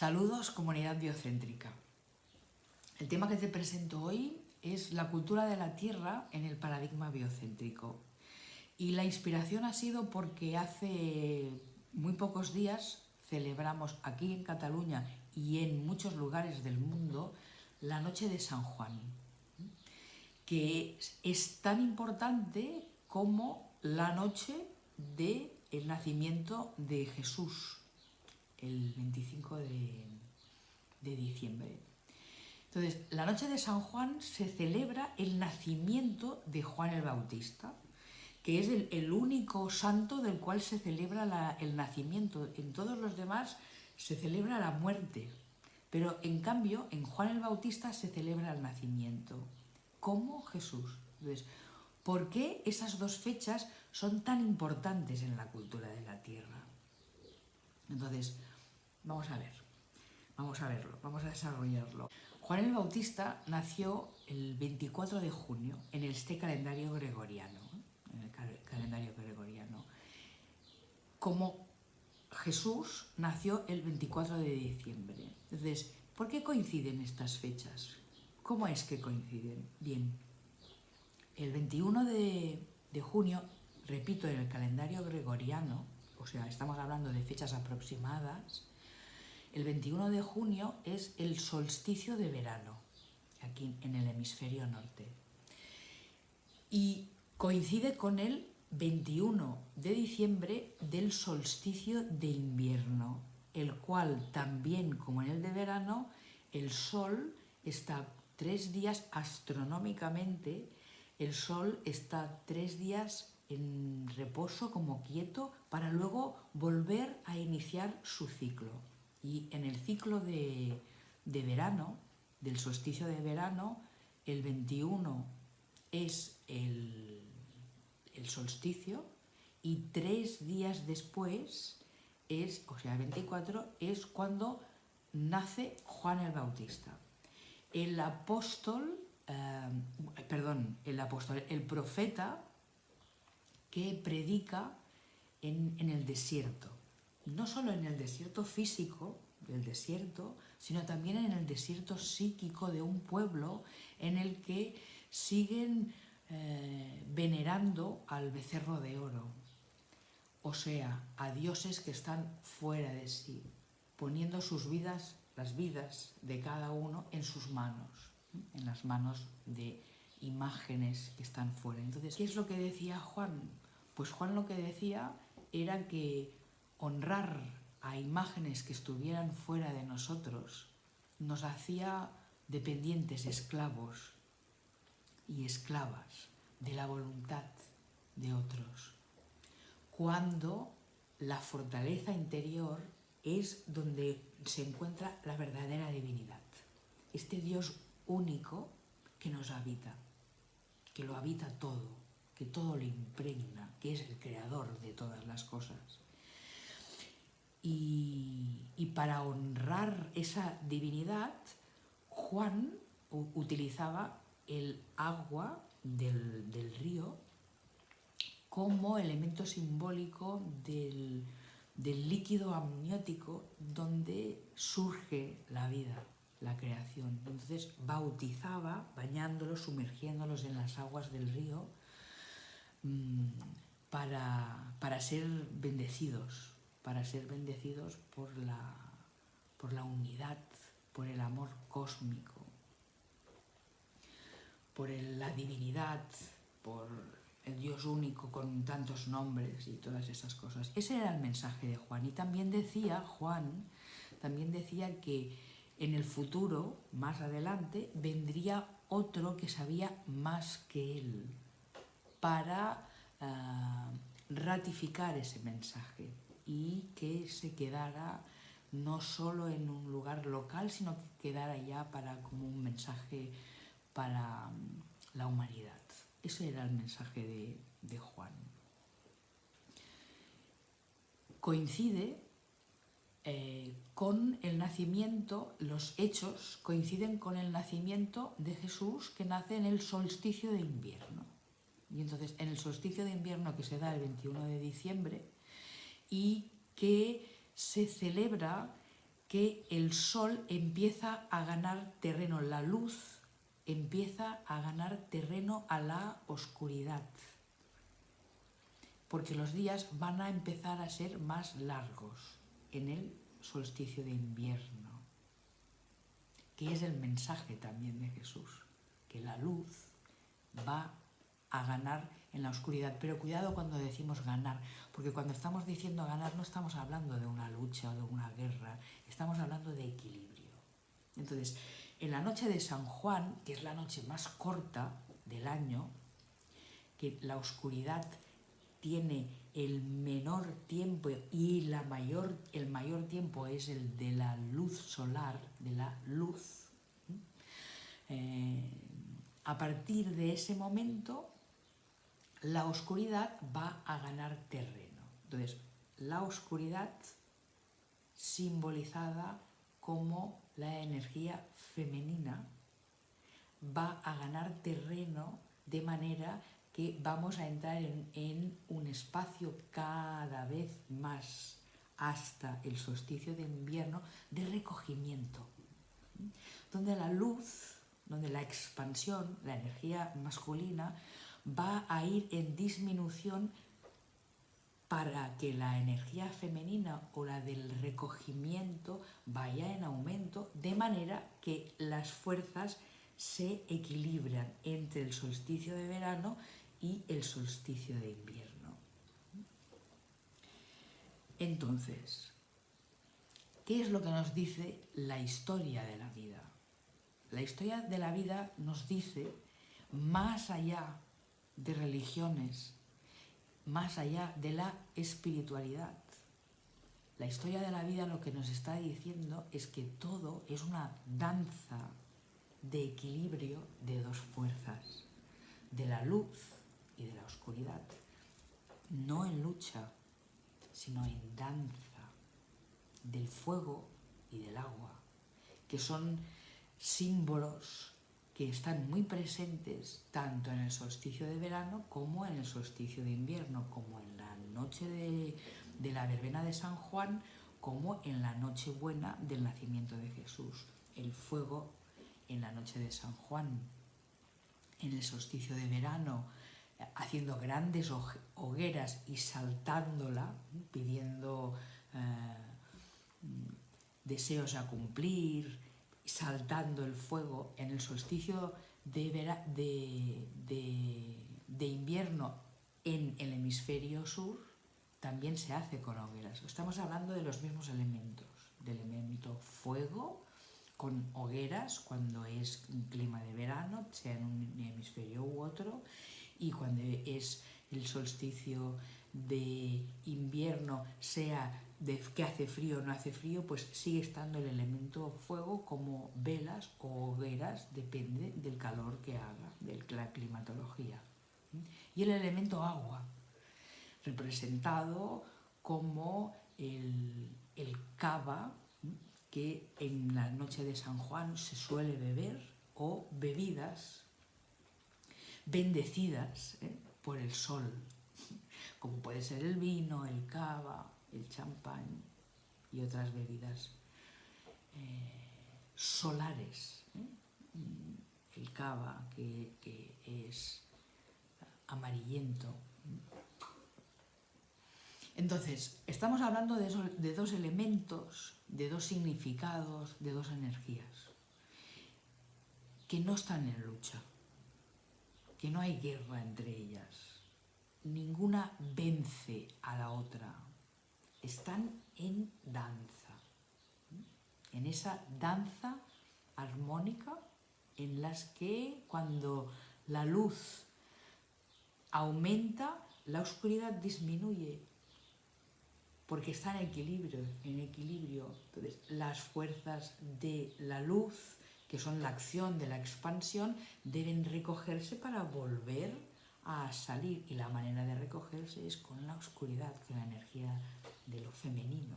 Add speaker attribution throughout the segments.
Speaker 1: Saludos, comunidad biocéntrica. El tema que te presento hoy es la cultura de la tierra en el paradigma biocéntrico. Y la inspiración ha sido porque hace muy pocos días celebramos aquí en Cataluña y en muchos lugares del mundo la Noche de San Juan, que es tan importante como la noche del nacimiento de Jesús, el 25 de, diciembre. Entonces, la noche de San Juan se celebra el nacimiento de Juan el Bautista, que es el, único santo del cual se celebra el nacimiento. En todos los demás se celebra la muerte, pero en cambio en Juan el Bautista se celebra el nacimiento, como Jesús. Entonces, ¿por qué esas dos fechas son tan importantes en la cultura de la tierra? Entonces, Vamos a ver, vamos a verlo, vamos a desarrollarlo. Juan el Bautista nació el 24 de junio en este calendario gregoriano, en el calendario gregoriano. Como Jesús nació el 24 de diciembre. Entonces, ¿por qué coinciden estas fechas? ¿Cómo es que coinciden? Bien, el 21 de, de junio, repito, en el calendario gregoriano, o sea, estamos hablando de fechas aproximadas, el 21 de junio es el solsticio de verano, aquí en el hemisferio norte. Y coincide con el 21 de diciembre del solsticio de invierno, el cual también como en el de verano, el sol está tres días astronómicamente, el sol está tres días en reposo como quieto para luego volver a iniciar su ciclo. Y en el ciclo de, verano, del solsticio de verano, el 21 es el, el, solsticio y tres días después es, o sea, el 24, es cuando nace Juan el Bautista. El apóstol, eh, perdón, el apóstol, el profeta que predica en, en el desierto no solo en el desierto físico del desierto, sino también en el desierto psíquico de un pueblo en el que siguen eh, venerando al becerro de oro, o sea, a dioses que están fuera de sí, poniendo sus vidas, las vidas de cada uno en sus manos, en las manos de imágenes que están fuera. Entonces, ¿qué es lo que decía Juan? Pues Juan lo que decía era que honrar a imágenes que estuvieran fuera de nosotros nos hacía dependientes, esclavos y esclavas de la voluntad de otros. Cuando la fortaleza interior es donde se encuentra la verdadera divinidad. Este Dios único que nos habita, que lo habita todo, que todo lo impregna, que es el creador de todas las cosas. Y, para honrar esa divinidad, Juan utilizaba el agua del, río como elemento simbólico del, líquido amniótico donde surge la vida, la creación. Entonces bautizaba, bañándolos, sumergiéndolos en las aguas del río mm, para, para ser bendecidos, para ser bendecidos por la, por la unidad, por el amor cósmico, por la divinidad, por el Dios único con tantos nombres y todas esas cosas. Ese era el mensaje de Juan. Y también decía, Juan, también decía que en el futuro, más adelante, vendría otro que sabía más que él para ah, ratificar ese mensaje y que se quedara no solo en un lugar local, sino que quedara ya para como un mensaje para mm, la humanidad. Ese era el mensaje de, Juan. Coincide eh, con el nacimiento, los hechos coinciden con el nacimiento de Jesús que nace en el solsticio de invierno. Y entonces en el solsticio de invierno que se da el 21 de diciembre, y que se celebra que el sol empieza a ganar terreno, la luz empieza a ganar terreno a la oscuridad, porque los días van a empezar a ser más largos en el solsticio de invierno, que es el mensaje también de Jesús, que la luz va a ganar en la oscuridad. Pero cuidado cuando decimos ganar, porque cuando estamos diciendo ganar no estamos hablando de una lucha o de una guerra, estamos hablando de equilibrio. Entonces, en la noche de San Juan, que es la noche más corta del año, que la oscuridad tiene el menor tiempo y la mayor, el mayor tiempo es el de la luz solar, de la luz. Eh, a partir de ese momento, la oscuridad va a ganar terreno. Entonces, la oscuridad simbolizada como la energía femenina va a ganar terreno de manera que vamos a entrar en, un espacio cada vez más hasta el solsticio de invierno de recogimiento, donde la luz, donde la expansión, la energía masculina, va a ir en disminución para que la energía femenina o la del recogimiento vaya en aumento, de manera que las fuerzas se equilibran entre el solsticio de verano y el solsticio de invierno. Entonces, ¿qué es lo que nos dice la historia de la vida? La historia de la vida nos dice, más allá de religiones, más allá de la espiritualidad. La historia de la vida lo que nos está diciendo es que todo es una danza de equilibrio de dos fuerzas, de la luz y de la oscuridad. No en lucha, sino en danza, del fuego y del agua, que son símbolos que están muy presentes tanto en el solsticio de verano como en el solsticio de invierno, como en la noche de, la verbena de San Juan, como en la noche buena del nacimiento de Jesús. El fuego en la noche de San Juan, en el solsticio de verano, haciendo grandes hogueras y saltándola, pidiendo eh, deseos a cumplir, saltando el fuego en el solsticio de, de, invierno en el hemisferio sur, también se hace con hogueras. Estamos hablando de los mismos elementos, del elemento fuego con hogueras cuando es un clima de verano, sea en un hemisferio u otro, y cuando es el solsticio de invierno, sea de que hace frío o no hace frío, pues sigue estando el elemento fuego como velas o hogueras, depende del calor que haga, de la climatología. Y el elemento agua, representado como el, el cava, que en la noche de San Juan se suele beber, o bebidas bendecidas ¿eh? por el sol, como puede ser el vino, el cava, el champán y otras bebidas eh, solares. ¿eh? El cava, que, es amarillento. Entonces, estamos hablando de, de dos elementos, de dos significados, de dos energías, que no están en lucha, que no hay guerra entre ellas. Ninguna vence a la otra, están en danza, en esa danza armónica en las que cuando la luz aumenta, la oscuridad disminuye, porque está en equilibrio, en equilibrio. Entonces, las fuerzas de la luz, que son la acción de la expansión, deben recogerse para volver a salir y la manera de recogerse es con la oscuridad, con la energía de lo femenino.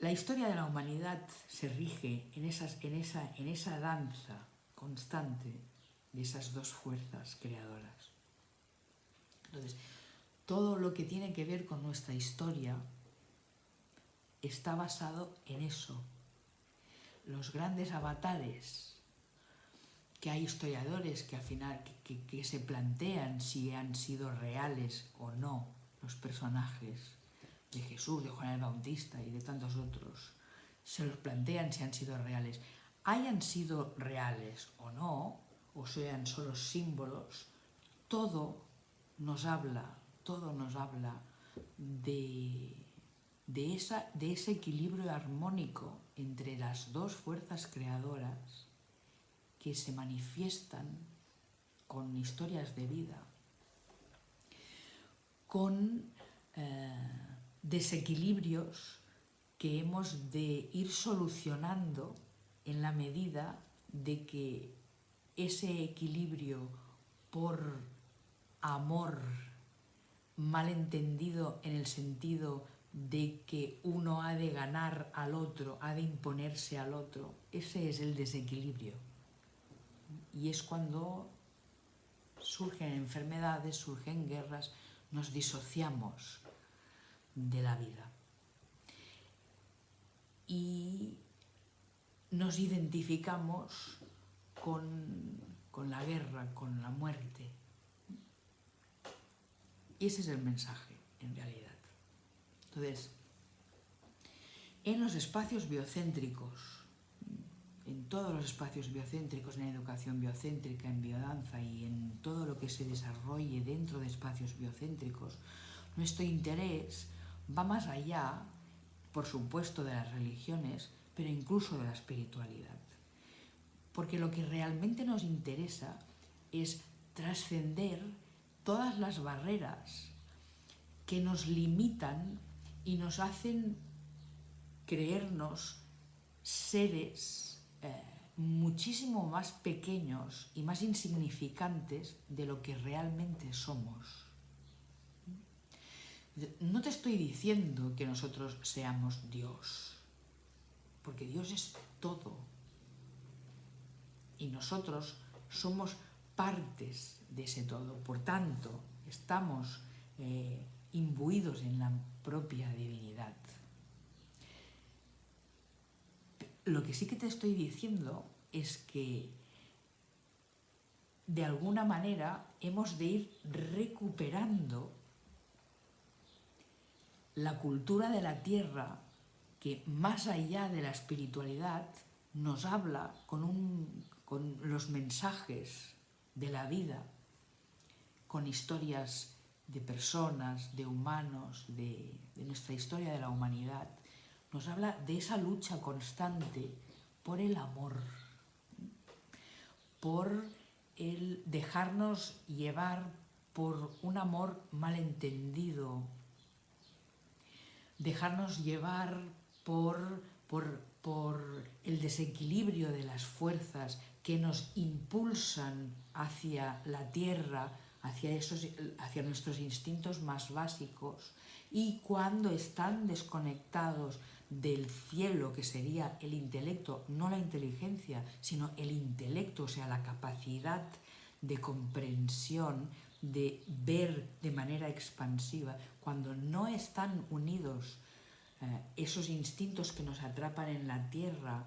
Speaker 1: La historia de la humanidad se rige en, esa danza constante de esas dos fuerzas creadoras. Entonces, todo lo que tiene que ver con nuestra historia está basado en eso. Los grandes avatares, que hay historiadores que al final que, se plantean si han sido reales o no los personajes de Jesús, de Juan el Bautista y de tantos otros, se los plantean si han sido reales. Hayan sido reales o no, o sean solo símbolos, todo nos habla, todo nos habla de, de, esa, de ese equilibrio armónico entre las dos fuerzas creadoras que se manifiestan con historias de vida, con eh, desequilibrios que hemos de ir solucionando en la medida de que ese equilibrio por amor malentendido en el sentido de que uno ha de ganar al otro, ha de imponerse al otro. Ese es el desequilibrio. Y es cuando surgen enfermedades, surgen guerras, nos disociamos de la vida. Y nos identificamos con, con la guerra, con la muerte. Y ese es el mensaje, en realidad. Entonces, en los espacios biocéntricos, en todos los espacios biocéntricos, en educación biocéntrica, en biodanza y en todo lo que se desarrolle dentro de espacios biocéntricos, nuestro interés va más allá, por supuesto, de las religiones, pero incluso de la espiritualidad. Porque lo que realmente nos interesa es trascender todas las barreras que nos limitan y nos hacen creernos seres eh, muchísimo más pequeños y más insignificantes de lo que realmente somos. No te estoy diciendo que nosotros seamos Dios, porque Dios es todo. Y nosotros somos partes de ese todo. Por tanto, estamos eh, imbuidos en la propia divinidad. Lo que sí que te estoy diciendo es que de alguna manera hemos de ir recuperando la cultura de la tierra que más allá de la espiritualidad nos habla con, con los mensajes de la vida, con historias de personas, de humanos, de, nuestra historia de la humanidad, nos habla de esa lucha constante por el amor, por el dejarnos llevar por un amor malentendido, dejarnos llevar por, por, por, el desequilibrio de las fuerzas que nos impulsan hacia la tierra, hacia, esos, hacia nuestros instintos más básicos. Y cuando están desconectados del cielo, que sería el intelecto, no la inteligencia, sino el intelecto, o sea, la capacidad de comprensión, de ver de manera expansiva, cuando no están unidos eh, esos instintos que nos atrapan en la tierra,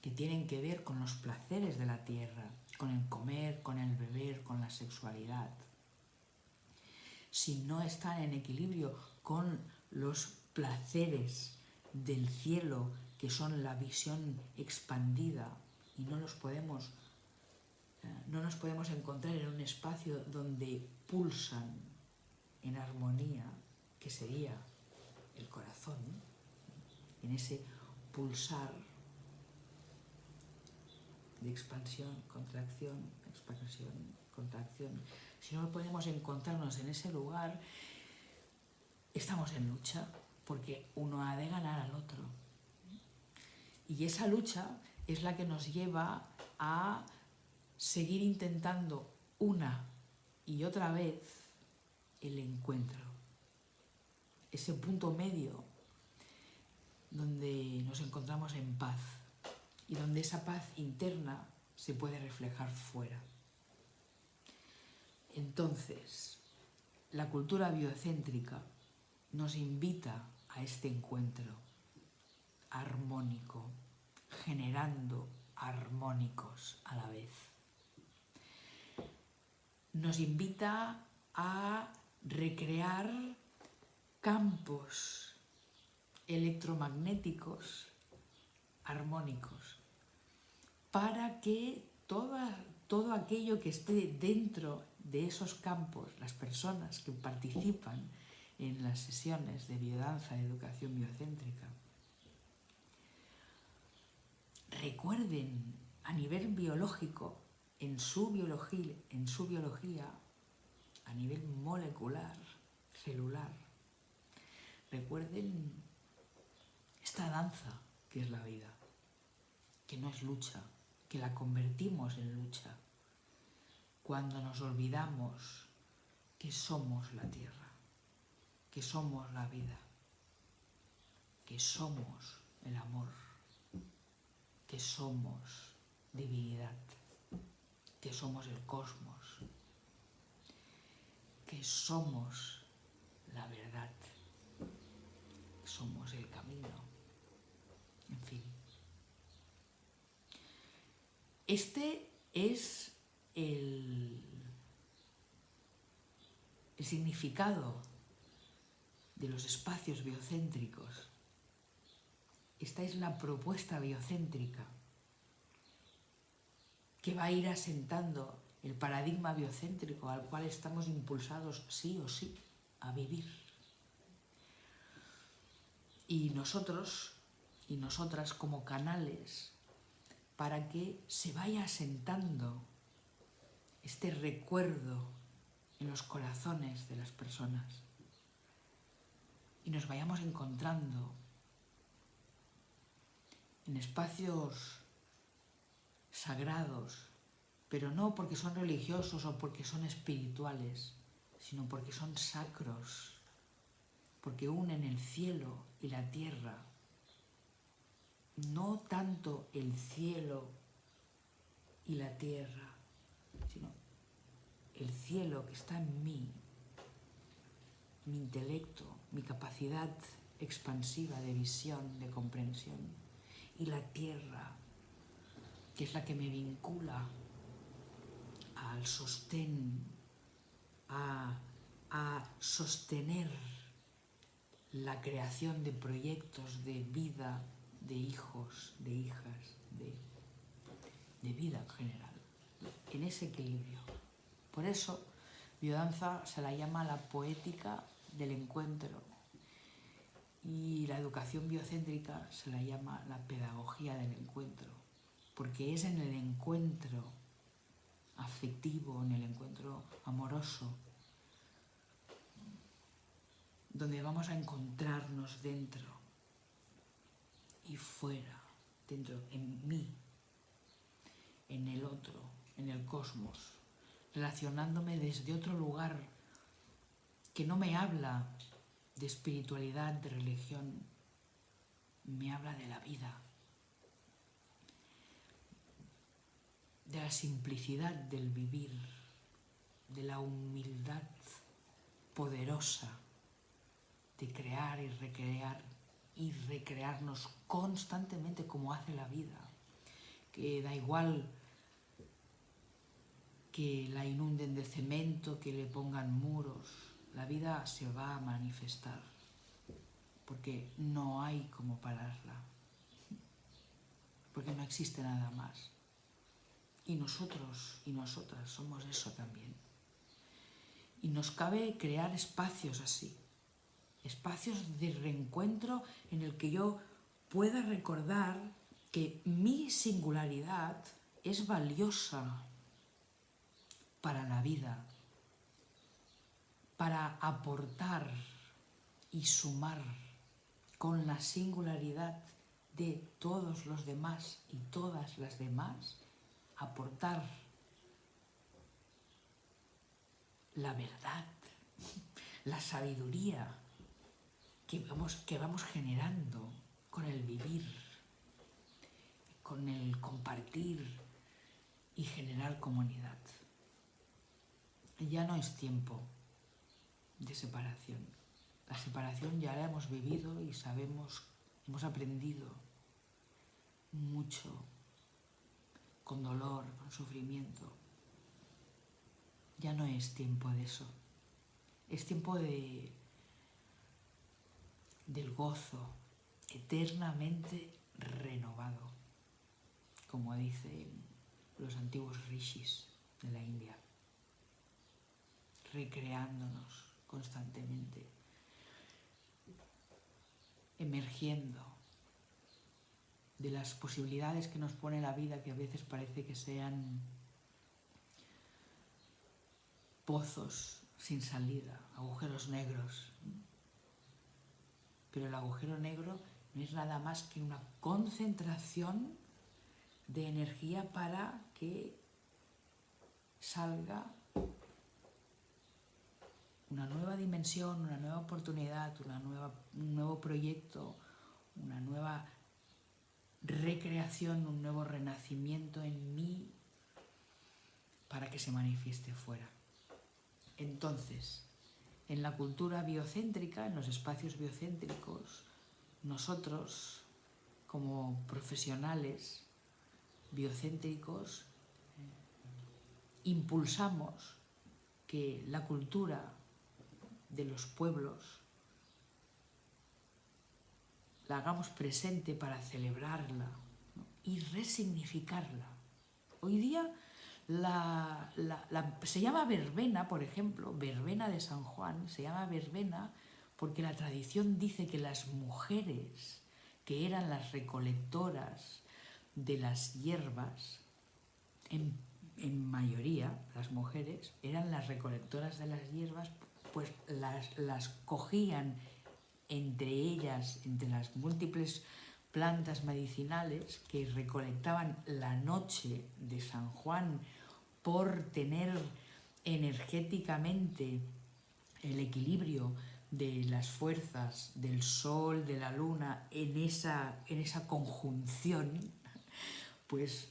Speaker 1: que tienen que ver con los placeres de la tierra, con el comer, con el beber, con la sexualidad, si no están en equilibrio con los placeres del cielo, que son la visión expandida, y no los podemos, eh, no nos podemos encontrar en un espacio donde pulsan en armonía, que sería el corazón, en ese pulsar de expansión, contracción, expansión, si no podemos encontrarnos en ese lugar, estamos en lucha, porque uno ha de ganar al otro. Y esa lucha es la que nos lleva a seguir intentando una y otra vez el encuentro. Ese punto medio donde nos encontramos en paz y donde esa paz interna se puede reflejar fuera. Entonces, la cultura biocéntrica nos invita a este encuentro, armónico, generando armónicos a la vez. Nos invita a recrear campos electromagnéticos armónicos para que todo aquello que esté dentro de esos campos, las personas que participan en las sesiones de biodanza de educación biocéntrica, recuerden a nivel biológico, en su biología, en su biología a nivel molecular, celular, recuerden esta danza que es la vida, que no es lucha, que la convertimos en lucha cuando nos olvidamos que somos la tierra, que somos la vida, que somos el amor, que somos divinidad, que somos el cosmos, que somos la verdad, somos el camino. En fin. Este es el, significado de los espacios biocéntricos. Esta es la propuesta biocéntrica que va a ir asentando el paradigma biocéntrico al cual estamos impulsados sí o sí a vivir. Y nosotros y nosotras como canales para que se vaya asentando este recuerdo en los corazones de las personas. Y nos vayamos encontrando en espacios sagrados, pero no porque son religiosos o porque son espirituales, sino porque son sacros, porque unen el cielo y la tierra. No tanto el cielo y la tierra, sino el cielo que está en mí, mi intelecto, mi capacidad expansiva de visión, de comprensión, y la tierra, que es la que me vincula al sostén, a, a sostener la creación de proyectos de vida de hijos, de hijas, de, de vida en general, en ese equilibrio. Por eso, biodanza se la llama la poética del encuentro. Y la educación biocéntrica se la llama la pedagogía del encuentro, porque es en el encuentro afectivo, en el encuentro amoroso, donde vamos a encontrarnos dentro y fuera, dentro, en mí, en el otro, en el cosmos, relacionándome desde otro lugar que no me habla de espiritualidad, de religión, me habla de la vida, de la simplicidad del vivir, de la humildad poderosa de crear y recrear y recrearnos constantemente como hace la vida, que da igual que la inunden de cemento, que le pongan muros, la vida se va a manifestar, porque no hay como pararla, porque no existe nada más. Y nosotros y nosotras somos eso también. Y nos cabe crear espacios así, espacios de reencuentro en el que yo pueda recordar que mi singularidad es valiosa para la vida, para aportar y sumar con la singularidad de todos los demás y todas las demás, aportar la verdad, la sabiduría, que vamos, que vamos generando con el vivir, con el compartir y generar comunidad. Ya no es tiempo de separación. La separación ya la hemos vivido y sabemos hemos aprendido mucho, con dolor, con sufrimiento. Ya no es tiempo de eso. Es tiempo de, del gozo eternamente renovado, como dicen los antiguos rishis de la India, recreándonos constantemente, emergiendo de las posibilidades que nos pone la vida, que a veces parece que sean pozos sin salida, agujeros negros. Pero el agujero negro no es nada más que una concentración de energía para que salga una nueva dimensión, una nueva oportunidad, una nueva, un nuevo proyecto, una nueva recreación, un nuevo renacimiento en mí para que se manifieste fuera. Entonces, en la cultura biocéntrica, en los espacios biocéntricos, nosotros como profesionales biocéntricos impulsamos que la cultura de los pueblos la hagamos presente para celebrarla y resignificarla. Hoy día se llama verbena, por ejemplo, verbena de San Juan, se llama verbena porque la tradición dice que las mujeres que eran las recolectoras de las hierbas, en, mayoría las mujeres eran las recolectoras de las hierbas, pues las, las cogían entre ellas, entre las múltiples plantas medicinales que recolectaban la noche de San Juan por tener energéticamente el equilibrio de las fuerzas del sol, de la luna, en esa, en esa conjunción, pues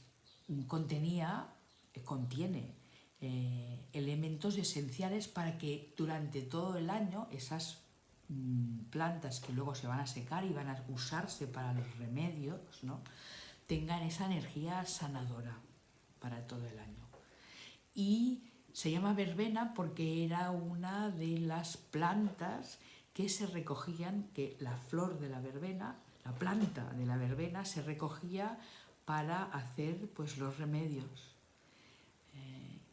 Speaker 1: contenía, contiene eh, elementos esenciales para que durante todo el año esas mm, plantas que luego se van a secar y van a usarse para los remedios, tengan esa energía sanadora para todo el año. Y se llama verbena porque era una de las plantas que se recogían, que la flor de la verbena, la planta de la verbena se recogía para hacer pues, los remedios,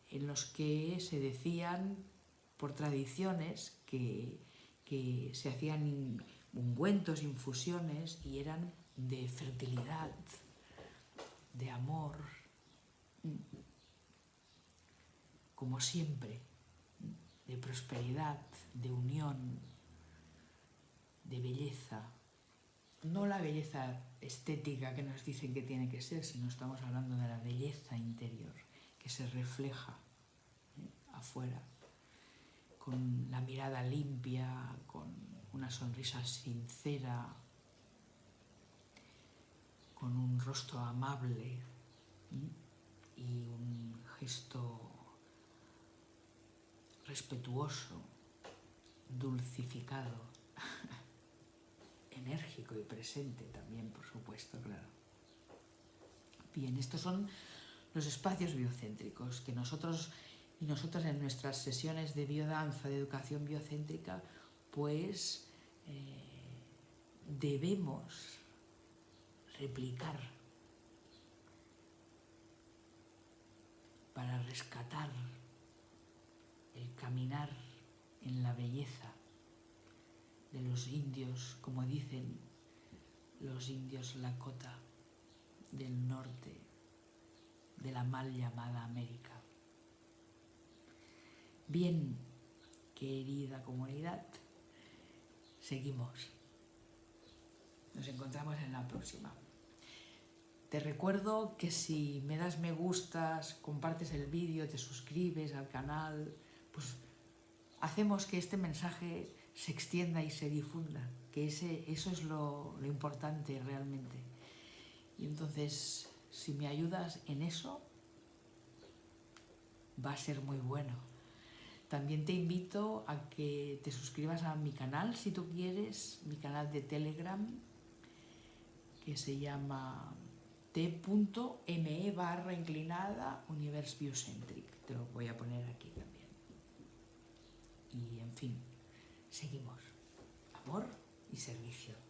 Speaker 1: en los que se decían por tradiciones que, que se hacían ungüentos, infusiones y eran de fertilidad, de amor, como siempre, de prosperidad, de unión, de belleza. No la belleza estética que nos dicen que tiene que ser, sino estamos hablando de la belleza interior, que se refleja ¿eh? afuera, con la mirada limpia, con una sonrisa sincera, con un rostro amable ¿eh? y un gesto respetuoso, dulcificado, enérgico y presente también, por supuesto, claro. Bien, estos son los espacios biocéntricos que nosotros y nosotras en nuestras sesiones de biodanza, de educación biocéntrica, pues eh, debemos replicar para rescatar el caminar en la belleza de los indios, como dicen los indios Lakota del norte de la mal llamada América. Bien, querida comunidad, seguimos. Nos encontramos en la próxima. Te recuerdo que si me das me gustas, compartes el vídeo, te suscribes al canal, pues hacemos que este mensaje se extienda y se difunda, que ese, eso es lo, lo importante realmente. Y entonces, si me ayudas en eso, va a ser muy bueno. También te invito a que te suscribas a mi canal si tú quieres, mi canal de Telegram, que se llama t.me barra inclinada Universe Biocentric. Te lo voy a poner aquí también. Y en fin, seguimos. Amor y servicio.